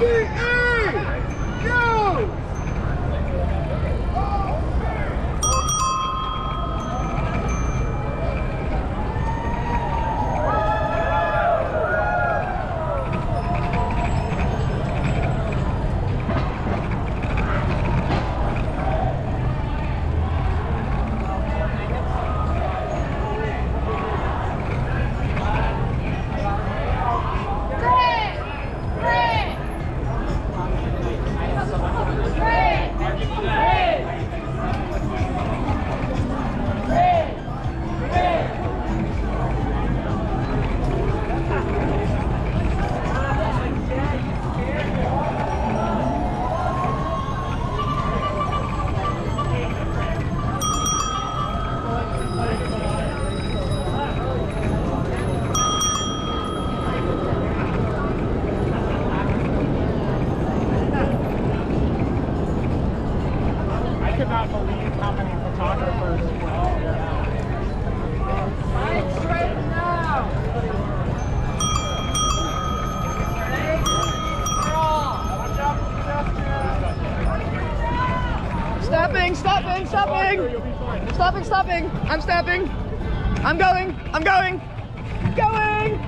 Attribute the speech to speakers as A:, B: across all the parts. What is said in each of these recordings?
A: I
B: Stopping, stopping, stopping. Stopping, stopping. I'm stopping. I'm going. I'm going. Going.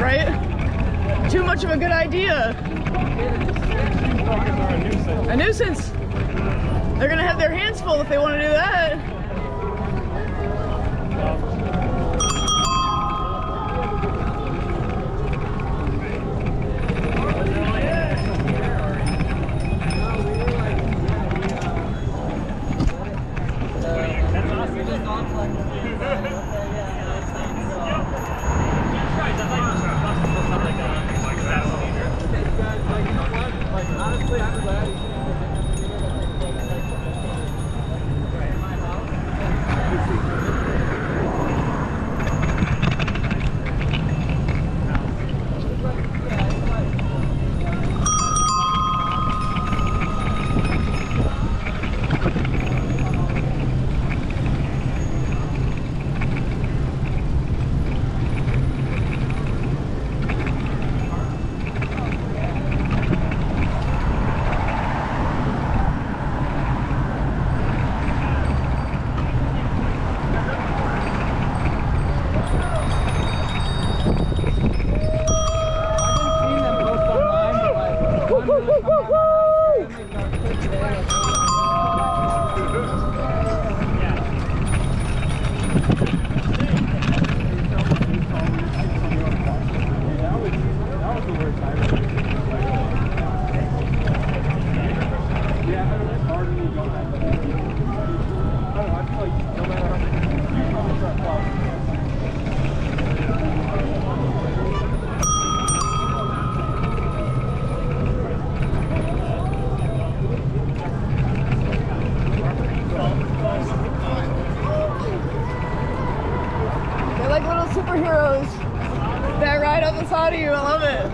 A: Right?
B: Too much of a good idea.
A: Are a nuisance.
B: A nuisance. They're gonna have their hands full if they want to do that. They're like little superheroes that ride up of you. I love it.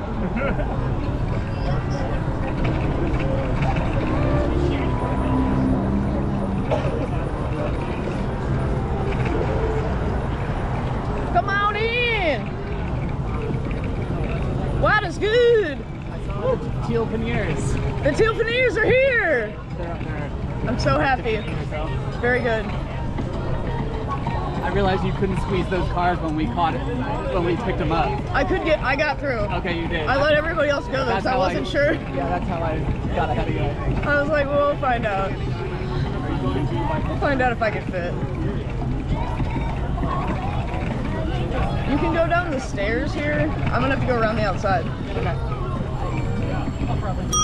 B: Come on in. Wow, that's good.
C: The Teal veneers.
B: The teal veneers are here.
C: They're up there.
B: I'm so happy. Very good.
C: I realized you couldn't squeeze those cars when we caught it, when we picked them up.
B: I could get, I got through.
C: Okay, you did.
B: I let everybody else go though, so I wasn't sure.
C: Yeah, that's how I got ahead of you. I think.
B: I was like, well, we'll find out. We'll find out if I can fit. You can go down the stairs here. I'm gonna have to go around the outside. I'm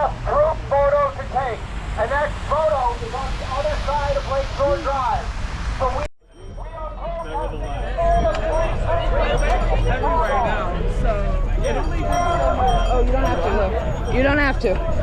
A: one last group photo to take. And that photo is on the other side of Lakeshore Drive. So we, we are
B: Everywhere now.
D: So, Oh, you don't have to though. You don't have to.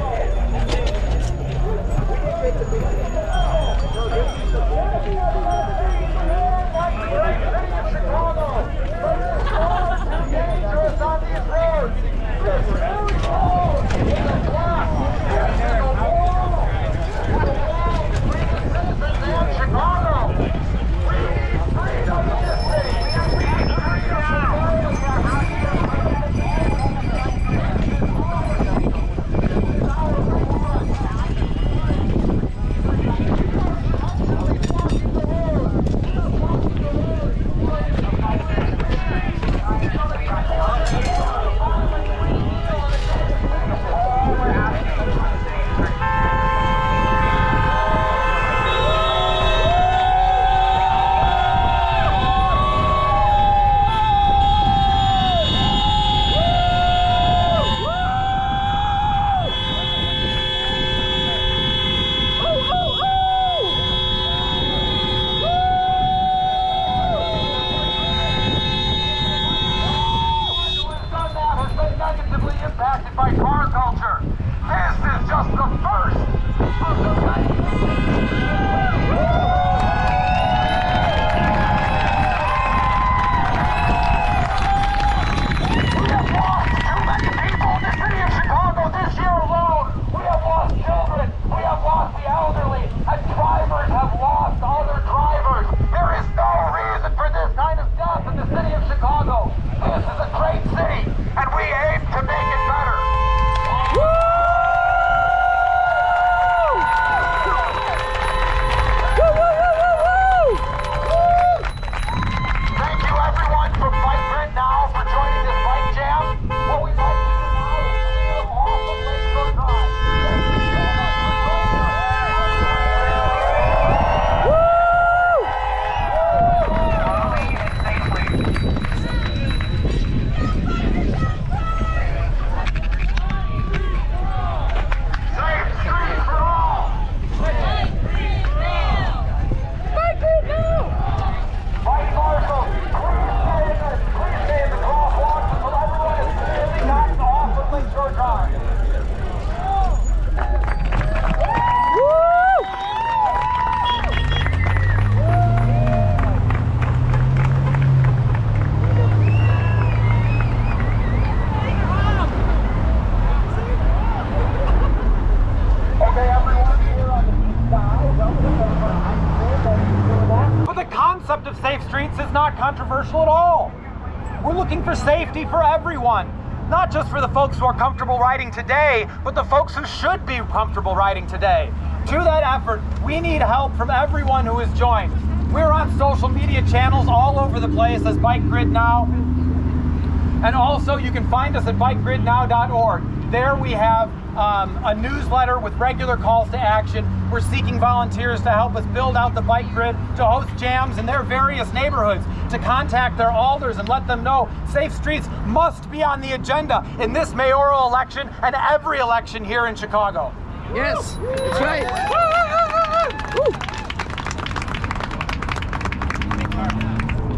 A: Controversial at all. We're looking for safety for everyone. Not just for the folks who are comfortable riding today, but the folks who should be comfortable riding today. To that effort, we need help from everyone who has joined. We're on social media channels all over the place as Bike Grid Now. And also, you can find us at bikegridnow.org. There we have um, a newsletter with regular calls to action. We're seeking volunteers to help us build out the bike grid, to host jams in their various neighborhoods, to contact their alders and let them know safe streets must be on the agenda in this mayoral election and every election here in Chicago.
B: Yes, that's right.